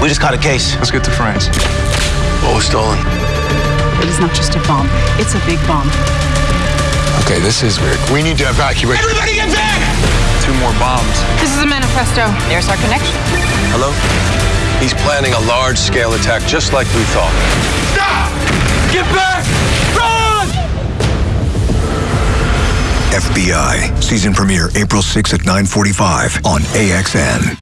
We just caught a case. Let's get to France. What was stolen? It is not just a bomb, it's a big bomb. Okay, this is weird. We need to evacuate. Everybody get back! Two more bombs. This is a manifesto. There's our connection. Hello? He's planning a large-scale attack just like we thought. Stop! Get back! Run! FBI season premiere April 6 at 9:45 on AXN.